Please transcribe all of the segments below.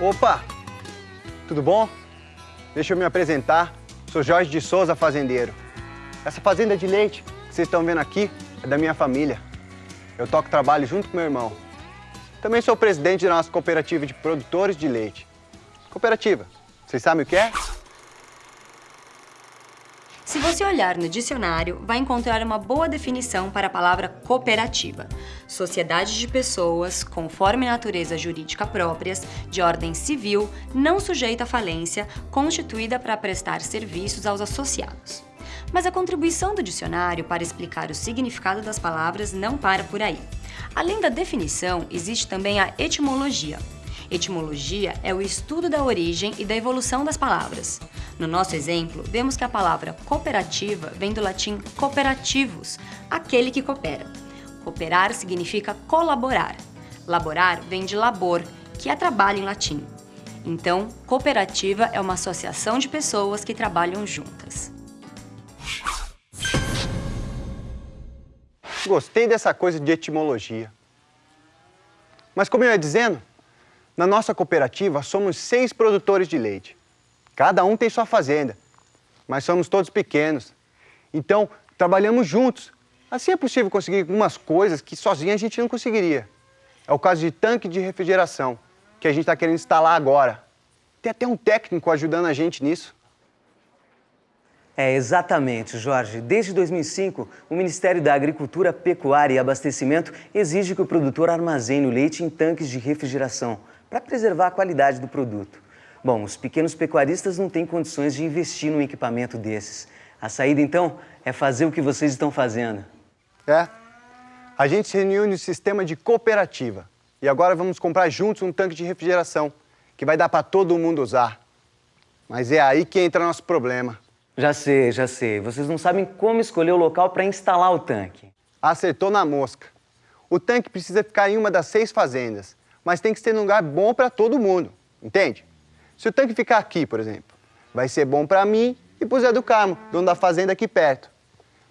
Opa! Tudo bom? Deixa eu me apresentar. Sou Jorge de Souza, fazendeiro. Essa fazenda de leite que vocês estão vendo aqui é da minha família. Eu toco trabalho junto com meu irmão. Também sou presidente da nossa cooperativa de produtores de leite. Cooperativa, vocês sabem o que é? Se você olhar no dicionário, vai encontrar uma boa definição para a palavra cooperativa. Sociedade de pessoas, conforme natureza jurídica próprias, de ordem civil, não sujeita à falência, constituída para prestar serviços aos associados. Mas a contribuição do dicionário para explicar o significado das palavras não para por aí. Além da definição, existe também a etimologia. Etimologia é o estudo da origem e da evolução das palavras. No nosso exemplo, vemos que a palavra cooperativa vem do latim cooperativus, aquele que coopera. Cooperar significa colaborar. Laborar vem de labor, que é trabalho em latim. Então, cooperativa é uma associação de pessoas que trabalham juntas. Gostei dessa coisa de etimologia. Mas como eu ia dizendo, na nossa cooperativa somos seis produtores de leite. Cada um tem sua fazenda, mas somos todos pequenos. Então, trabalhamos juntos. Assim é possível conseguir algumas coisas que sozinho a gente não conseguiria. É o caso de tanque de refrigeração, que a gente está querendo instalar agora. Tem até um técnico ajudando a gente nisso. É, exatamente, Jorge. Desde 2005, o Ministério da Agricultura, Pecuária e Abastecimento exige que o produtor armazene o leite em tanques de refrigeração para preservar a qualidade do produto. Bom, os pequenos pecuaristas não têm condições de investir num equipamento desses. A saída, então, é fazer o que vocês estão fazendo. É. A gente se reuniu no sistema de cooperativa. E agora vamos comprar juntos um tanque de refrigeração, que vai dar para todo mundo usar. Mas é aí que entra nosso problema. Já sei, já sei. Vocês não sabem como escolher o local para instalar o tanque. Acertou na mosca. O tanque precisa ficar em uma das seis fazendas, mas tem que ser num lugar bom para todo mundo, entende? Se o tanque ficar aqui, por exemplo, vai ser bom para mim e para o Zé do Carmo, dono da fazenda aqui perto.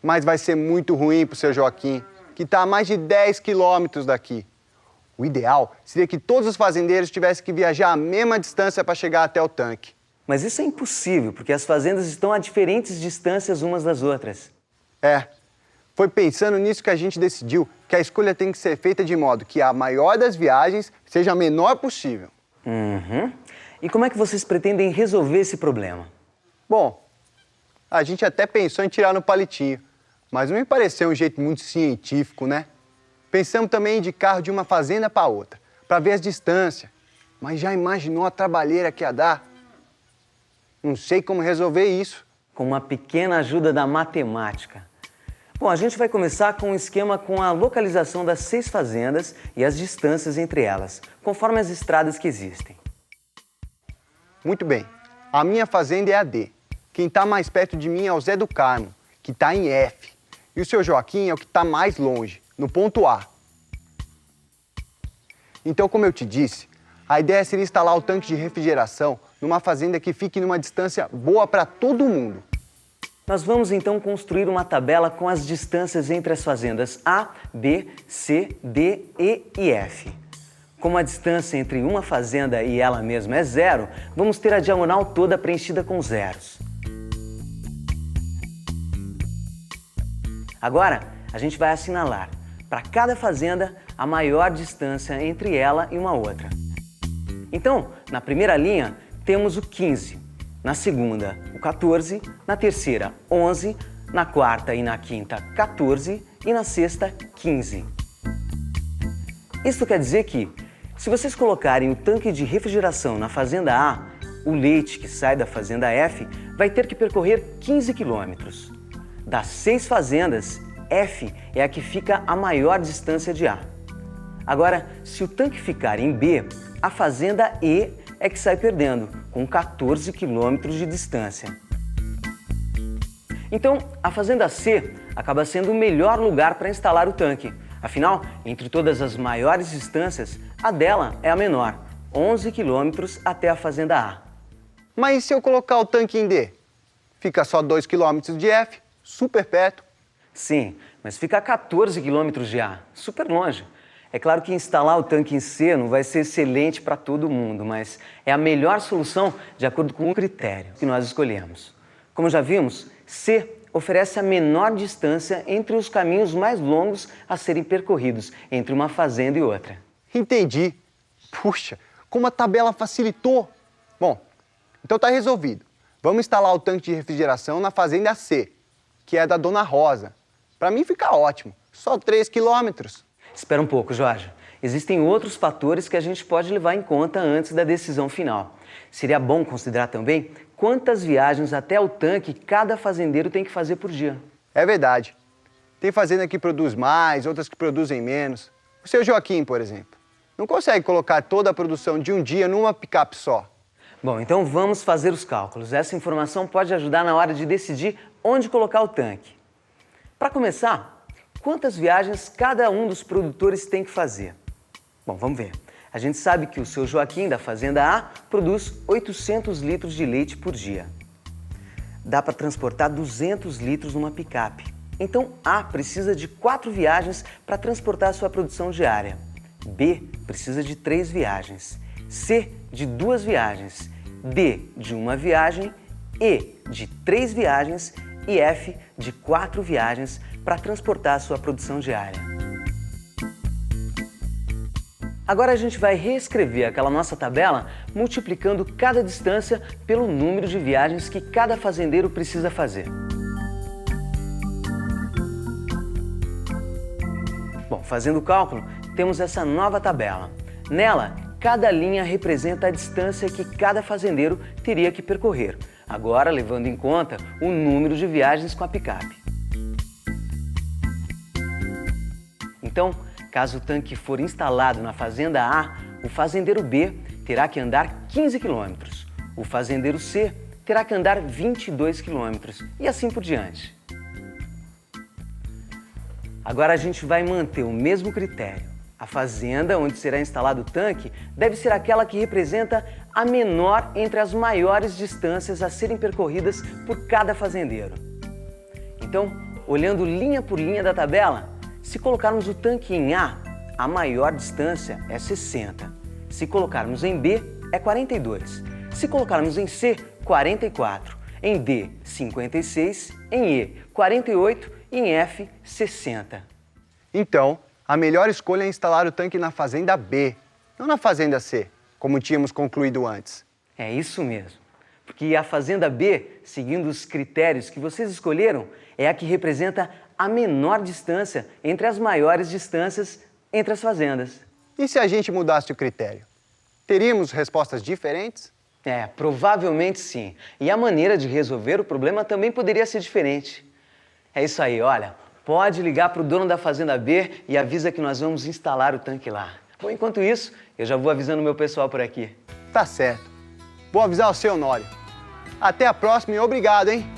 Mas vai ser muito ruim para o seu Joaquim, que está a mais de 10 quilômetros daqui. O ideal seria que todos os fazendeiros tivessem que viajar a mesma distância para chegar até o tanque. Mas isso é impossível, porque as fazendas estão a diferentes distâncias umas das outras. É. Foi pensando nisso que a gente decidiu que a escolha tem que ser feita de modo que a maior das viagens seja a menor possível. Uhum. E como é que vocês pretendem resolver esse problema? Bom, a gente até pensou em tirar no palitinho, mas não me pareceu um jeito muito científico, né? Pensamos também de carro de uma fazenda para outra, para ver as distâncias. Mas já imaginou a trabalheira que ia dar? Não sei como resolver isso. Com uma pequena ajuda da matemática. Bom, a gente vai começar com um esquema com a localização das seis fazendas e as distâncias entre elas, conforme as estradas que existem. Muito bem. A minha fazenda é a D. Quem está mais perto de mim é o Zé do Carmo, que está em F. E o seu Joaquim é o que está mais longe, no ponto A. Então, como eu te disse, a ideia seria instalar o tanque de refrigeração numa fazenda que fique numa distância boa para todo mundo. Nós vamos então construir uma tabela com as distâncias entre as fazendas A, B, C, D, E e F. Como a distância entre uma fazenda e ela mesma é zero, vamos ter a diagonal toda preenchida com zeros. Agora, a gente vai assinalar para cada fazenda a maior distância entre ela e uma outra. Então, na primeira linha, temos o 15, na segunda o 14, na terceira 11, na quarta e na quinta 14 e na sexta 15. Isso quer dizer que, se vocês colocarem o tanque de refrigeração na fazenda A, o leite que sai da fazenda F vai ter que percorrer 15 quilômetros. Das seis fazendas, F é a que fica a maior distância de A. Agora, se o tanque ficar em B, a fazenda E é que sai perdendo, com 14 quilômetros de distância. Então, a Fazenda C acaba sendo o melhor lugar para instalar o tanque. Afinal, entre todas as maiores distâncias, a dela é a menor, 11 quilômetros até a Fazenda A. Mas e se eu colocar o tanque em D? Fica só 2 quilômetros de F, super perto. Sim, mas fica a 14 quilômetros de A, super longe. É claro que instalar o tanque em C não vai ser excelente para todo mundo, mas é a melhor solução de acordo com o critério que nós escolhemos. Como já vimos, C oferece a menor distância entre os caminhos mais longos a serem percorridos entre uma fazenda e outra. Entendi. Puxa, como a tabela facilitou. Bom, então tá resolvido. Vamos instalar o tanque de refrigeração na fazenda C, que é da Dona Rosa. Para mim fica ótimo, só 3 quilômetros. Espera um pouco, Jorge. Existem outros fatores que a gente pode levar em conta antes da decisão final. Seria bom considerar também quantas viagens até o tanque cada fazendeiro tem que fazer por dia. É verdade. Tem fazenda que produz mais, outras que produzem menos. O seu Joaquim, por exemplo, não consegue colocar toda a produção de um dia numa picape só. Bom, então vamos fazer os cálculos. Essa informação pode ajudar na hora de decidir onde colocar o tanque. Para começar, quantas viagens cada um dos produtores tem que fazer? Bom, vamos ver. A gente sabe que o seu Joaquim, da Fazenda A, produz 800 litros de leite por dia. Dá para transportar 200 litros numa picape. Então, A precisa de quatro viagens para transportar sua produção diária. B precisa de três viagens. C de duas viagens. D de uma viagem. E de três viagens. E F de quatro viagens para transportar sua produção diária. Agora a gente vai reescrever aquela nossa tabela multiplicando cada distância pelo número de viagens que cada fazendeiro precisa fazer. Bom, fazendo o cálculo, temos essa nova tabela. Nela, cada linha representa a distância que cada fazendeiro teria que percorrer, agora levando em conta o número de viagens com a picape. Então, caso o tanque for instalado na fazenda A, o fazendeiro B terá que andar 15 km, o fazendeiro C terá que andar 22 km e assim por diante. Agora a gente vai manter o mesmo critério. A fazenda onde será instalado o tanque deve ser aquela que representa a menor entre as maiores distâncias a serem percorridas por cada fazendeiro. Então, olhando linha por linha da tabela, se colocarmos o tanque em A, a maior distância é 60. Se colocarmos em B, é 42. Se colocarmos em C, 44. Em D, 56. Em E, 48. E em F, 60. Então, a melhor escolha é instalar o tanque na fazenda B, não na fazenda C, como tínhamos concluído antes. É isso mesmo. Porque a fazenda B, seguindo os critérios que vocês escolheram, é a que representa a menor distância entre as maiores distâncias entre as fazendas. E se a gente mudasse o critério? Teríamos respostas diferentes? É, provavelmente sim. E a maneira de resolver o problema também poderia ser diferente. É isso aí, olha. Pode ligar para o dono da Fazenda B e avisa que nós vamos instalar o tanque lá. Bom, enquanto isso, eu já vou avisando o meu pessoal por aqui. Tá certo. Vou avisar o seu Honório. Até a próxima e obrigado, hein?